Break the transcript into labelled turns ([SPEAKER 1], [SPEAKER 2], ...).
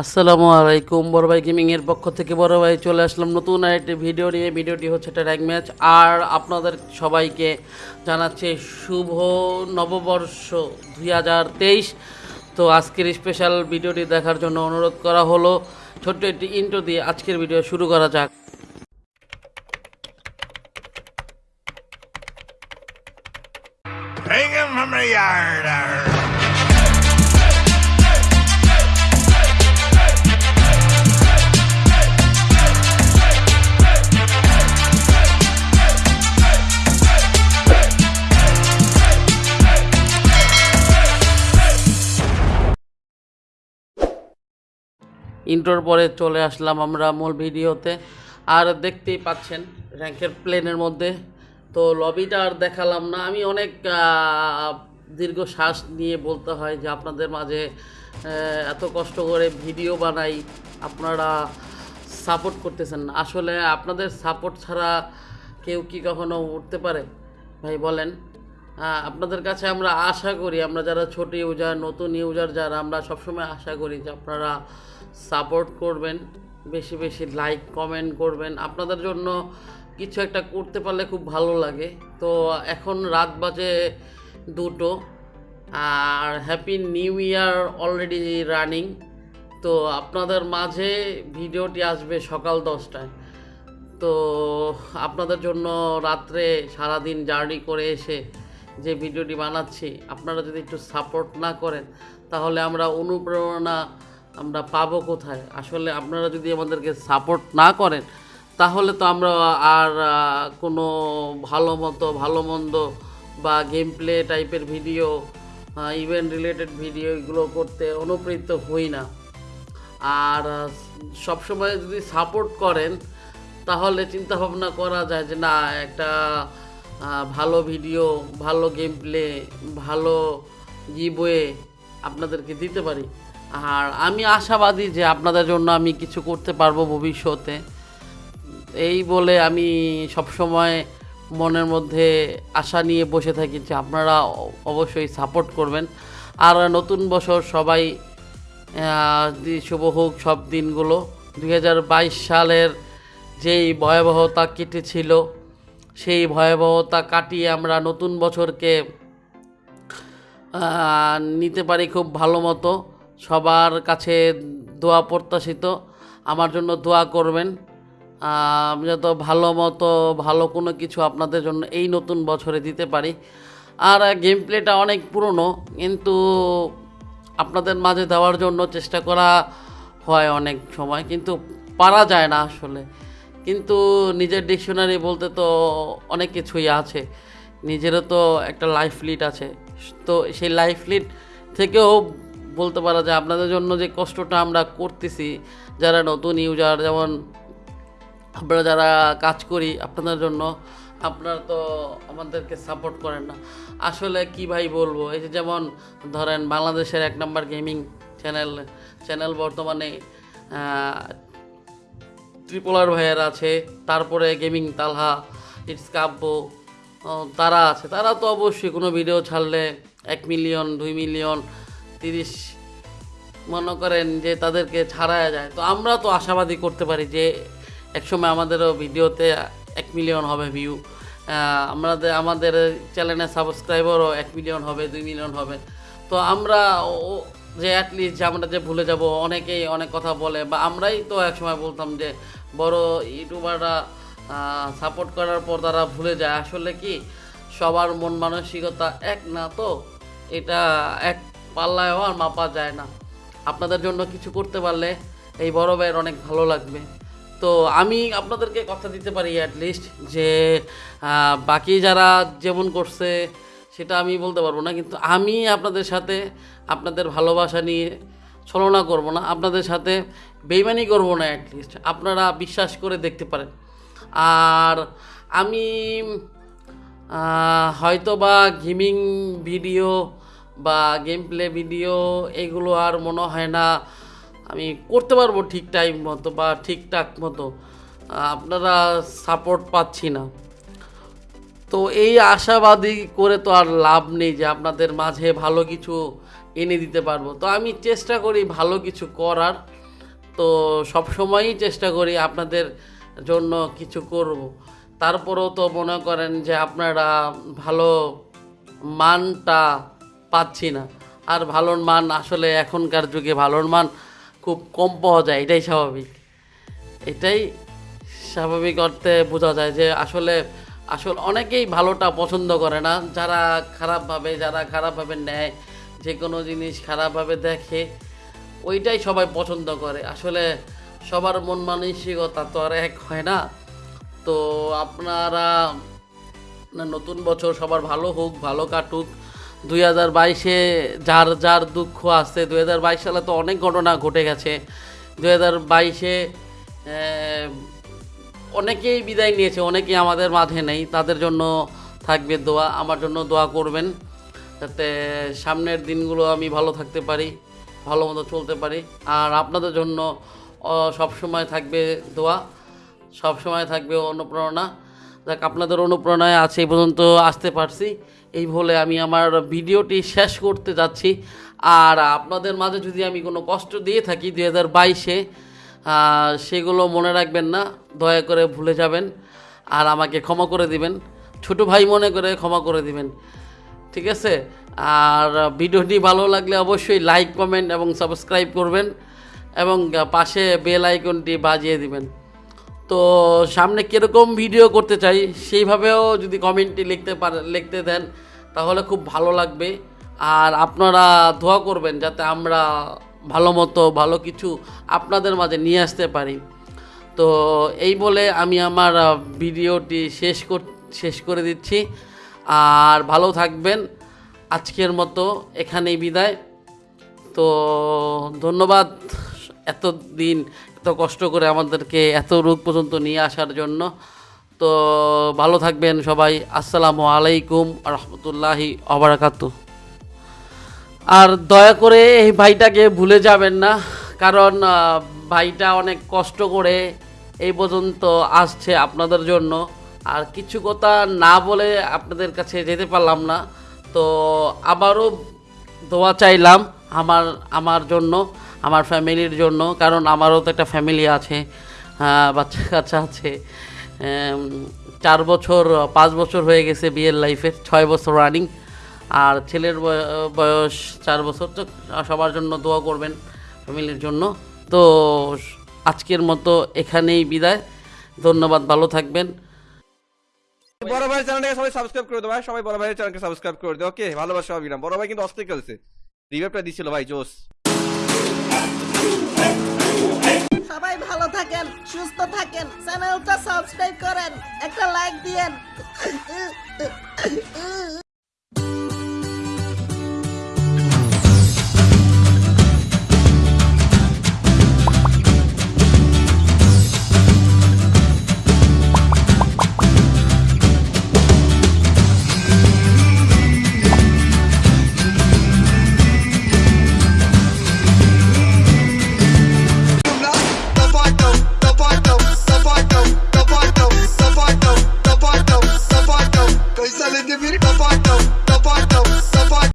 [SPEAKER 1] আসসালামু আলাইকুম, বড় ভাই গেমিং এর পক্ষ থেকে বড় ভাই চলে আসলাম নতুন আরেকটি ভিডিও নিয়ে। ভিডিওটি হচ্ছে একটা র্যাঙ্ক ম্যাচ আর আপনাদের সবাইকে জানাচ্ছে শুভ নববর্ষ দুই হাজার তেইশ। তো আজকের স্পেশাল ভিডিওটি দেখার জন্য অনুরোধ করা হলো। ছোট্ট একটি ইন্টো দিয়ে আজকের ভিডিও শুরু করা যাক।
[SPEAKER 2] Hang him from the yard.
[SPEAKER 1] ইন্টোর পরে চলে আসলাম আমরা মূল ভিডিওতে। আর দেখতেই পাচ্ছেন র্যাঙ্কের প্লেনের মধ্যে। তো লবিটা আর দেখালাম না। আমি অনেক দীর্ঘ শ্বাস নিয়ে বলতে হয় যে আপনাদের মাঝে এত কষ্ট করে ভিডিও বানাই, আপনারা সাপোর্ট করতেছেন আসলে আপনাদের সাপোর্ট ছাড়া কেউ কি কখনো উঠতে পারে? ভাই বলেন। আপনাদের কাছে আমরা আশা করি, আমরা যারা ছোট ইউজার, নতুন ইউজার যারা, আমরা সবসময় আশা করি যে আপনারা সাপোর্ট করবেন, বেশি বেশি লাইক, কমেন্ট করবেন। আপনাদের জন্য কিছু একটা করতে পারলে খুব ভালো লাগে। তো এখন রাত বাজে দুটো, আর happy new year already running তো আপনাদের মাঝে ভিডিওটি আসবে সকাল দশটায়। তো আপনাদের জন্য রাত্রে সারাদিন জার্নি করে এসে যে ভিডিওটি বানাচ্ছি, আপনারা যদি একটু সাপোর্ট না করেন, তাহলে আমরা অনুপ্রেরণা আমরা পাবো কোথায়? আসলে আপনারা যদি আমাদেরকে সাপোর্ট না করেন, তাহলে তো আমরা আর কোনো ভালো মতো, ভালো মন্দ বা গেম প্লে টাইপের ভিডিও ইভেন্ট রিলেটেড ভিডিও এগুলো করতে অনুপ্রেরিত হই না। আর সবসময় যদি সাপোর্ট করেন, তাহলে চিন্তা ভাবনা করা যায় যে না, একটা ভালো ভিডিও ভালো গেম প্লে ভালো গিবয়ে আপনাদেরকে দিতে পারি। আর আমি আশাবাদী যে আপনাদের জন্য আমি কিছু করতে পারব ভবিষ্যতে। এই বলে আমি সবসময় মনের মধ্যে আশা নিয়ে বসে থাকি যে আপনারা অবশ্যই সাপোর্ট করবেন। আর নতুন বছর সবাই শুভ হোক সব দিনগুলো। দু হাজার বাইশ সালের যেই ভয়াবহতা কেটেছিল সেই ভয়াবহতা কাটিয়ে আমরা নতুন বছরকে নিতে পারি খুব ভালো মতো। সবার কাছে দোয়া প্রত্যাশিত। আমার জন্য দোয়া করবেন। যত ভালো মতো ভালো কোনো কিছু আপনাদের জন্য এই নতুন বছরে দিতে পারি। আর গেম প্লেটা অনেক পুরনো, কিন্তু আপনাদের মাঝে দেওয়ার জন্য চেষ্টা করা হয় অনেক সময়, কিন্তু পারা যায় না আসলে। কিন্তু নিজের ডিকশনারি বলতে তো অনেক কিছুই আছে। নিজেরও তো একটা লাইফ লিড আছে। তো সেই লাইফ লিড থেকেও বলতে পারা যায় আপনাদের জন্য যে কষ্টটা আমরা করতেছি, যারা নতুন ইউজার যেমন আমরা যারা কাজ করি আপনাদের জন্য, আপনারা তো আমাদেরকে সাপোর্ট করেন না। আসলে কি ভাই বলব, এই যে যেমন ধরেন বাংলাদেশের এক নম্বর গেমিং চ্যানেল চ্যানেল বর্তমানে ট্রিপলার ভাইয়ের আছে, তারপরে গেমিং তালহা ইটস কাব্য তারা আছে। তারা তো অবশ্যই কোনো ভিডিও ছাড়লে এক মিলিয়ন দুই মিলিয়ন তিরিশ, মনে করেন যে তাদেরকে ছাড়ায়া যায়। তো আমরা তো আশাবাদী করতে পারি যে একসময় আমাদেরও ভিডিওতে এক মিলিয়ন হবে ভিউ আমাদের আমাদের চ্যানেলের সাবস্ক্রাইবারও এক মিলিয়ন হবে, দুই মিলিয়ন হবে। তো আমরা যে অ্যাটলিস্ট যে আমরা যে ভুলে যাব, অনেকেই অনেক কথা বলে, বা আমরাই তো একসময় বলতাম যে বড় ইউটিউবাররা সাপোর্ট করার পর তারা ভুলে যায়। আসলে কি? সবার মন মানসিকতা এক না তো? এটা এক পাল্লায় আর মাপা যায় না। আপনাদের জন্য কিছু করতে পারলে এই বড় ভাইয়ের অনেক ভালো লাগবে। তো আমি আপনাদেরকে কথা দিতে পারি অ্যাটলিস্ট যে বাকি যারা যেমন করছে, সেটা আমি বলতে পারব না। কিন্তু আমি আপনাদের সাথে আপনাদের ভালোবাসা নিয়ে ছলনা করব না, আপনাদের সাথে বেইমানি করব না অ্যাটলিস্ট আপনারা বিশ্বাস করে দেখতে পারেন। আর আমি হয়তো বা গেমিং ভিডিও বা গেম প্লে ভিডিও এগুলো আর মনে হয় না, আমি করতে পারব ঠিক টাইম মতো বা ঠিকঠাক মতো, আপনারা সাপোর্ট পাচ্ছি না। তো এই আশাবাদী করে তো আর লাভ নেই যে আপনাদের মাঝে ভালো কিছু এনে দিতে পারব। তো আমি চেষ্টা করি ভালো কিছু করার। তো সব সময়ই চেষ্টা করি আপনাদের জন্য কিছু করব। তারপরেও তো মনে করেন যে আপনারা ভালো মানটা পাচ্ছি না। আর ভালোর মান আসলে এখনকার যুগে ভালোর মান খুব কম পাওয়া যায়, এটাই স্বাভাবিক। এটাই স্বাভাবিক অর্থে বোঝা যায় যে আসলে আসলে অনেকেই ভালোটা পছন্দ করে না। যারা খারাপভাবে যারা খারাপভাবে নেয় যে কোনো জিনিস খারাপভাবে দেখে, ওইটাই সবাই পছন্দ করে। আসলে সবার মন মানসিকতা তো আর এক হয় না। তো আপনারা নতুন বছর সবার ভালো হোক, ভালো কাটুক। দুই হাজার বাইশে যার যার দুঃখ আছে, দুই হাজার বাইশ সালে তো অনেক ঘটনা ঘটে গেছে। দুই হাজার বাইশে অনেকেই বিদায় নিয়েছে, অনেকেই আমাদের মাঝে নেই। তাদের জন্য থাকবে দোয়া, আমার জন্য দোয়া করবেন। যাতে সামনের দিনগুলো আমি ভালো থাকতে পারি, ভালো মতো চলতে পারি। আর আপনাদের জন্য সব সময় থাকবে দোয়া সব সময় থাকবে অনুপ্রেরণা। যাক, আপনাদের অনুপ্রেরণায় আছে এই পর্যন্ত আসতে পারছি। এই বলে আমি আমার ভিডিওটি শেষ করতে যাচ্ছি। আর আপনাদের মাঝে যদি আমি কোনো কষ্ট দিয়ে থাকি দুই হাজার বাইশে সেগুলো মনে রাখবেন না, দয়া করে ভুলে যাবেন। আর আমাকে ক্ষমা করে দিবেন। ছোটো ভাই মনে করে ক্ষমা করে দিবেন। ঠিক আছে? আর ভিডিওটি ভালো লাগলে অবশ্যই লাইক, কমেন্ট এবং সাবস্ক্রাইব করবেন এবং পাশে বেল আইকনটি বাজিয়ে দিবেন। তো সামনে কীরকম ভিডিও করতে চাই সেইভাবেও যদি কমেন্টটি লিখতে পারে, লিখতে দেন তাহলে খুব ভালো লাগবে। আর আপনারা দোয়া করবেন যাতে আমরা ভালো মতো ভালো কিছু আপনাদের মাঝে নিয়ে আসতে পারি। তো এই বলে আমি আমার ভিডিওটি শেষ কর, শেষ করে দিচ্ছি। আর ভালো থাকবেন। আজকের মতো এখানেই বিদায়। তো ধন্যবাদ এত দিন এত কষ্ট করে আমাদেরকে এত রোগ পর্যন্ত নিয়ে আসার জন্য। তো ভালো থাকবেন সবাই। আসসালামু আলাইকুম রহমতুল্লাহি অবরাকাতু আর দয়া করে এই ভাইটাকে ভুলে যাবেন না, কারণ ভাইটা অনেক কষ্ট করে এই পর্যন্ত আসছে আপনাদের জন্য। আর কিছু কথা না বলে আপনাদের কাছে যেতে পারলাম না। তো আবারও দোয়া চাইলাম আমার আমার জন্য আমার ফ্যামিলির জন্য কারণ আমারও তো একটা ফ্যামিলি আছে আহ, বাচ্চা কাচ্চা আছে। চার বছর পাঁচ বছর হয়ে গেছে বিয়ের লাইফে ছয় বছর রানিং আর ছেলের বয়- বয়স চার বছর তো সবার জন্য দোয়া করবেন ফ্যামিলির জন্য। তো আজকের মতো এখানেই বিদায়। ধন্যবাদ ভালো থাকবেন।
[SPEAKER 3] বড় ভাই চ্যানেলটাকে সবাই সাবস্ক্রাইব করে দেবো সবাই বড় ভাইয়ের চ্যানেলকে সাবস্ক্রাইব করে দেবো ওকে ভালোবাসা হবে বড় ভাই কিন্তু অস্থির খেলছে। রিভাইভটা দিছিল ভাই জোস
[SPEAKER 4] সবাই ভালো থাকেন, সুস্থ থাকেন। চ্যানেলটা সাবস্ক্রাইব করেন, একটা লাইক দিয়েন।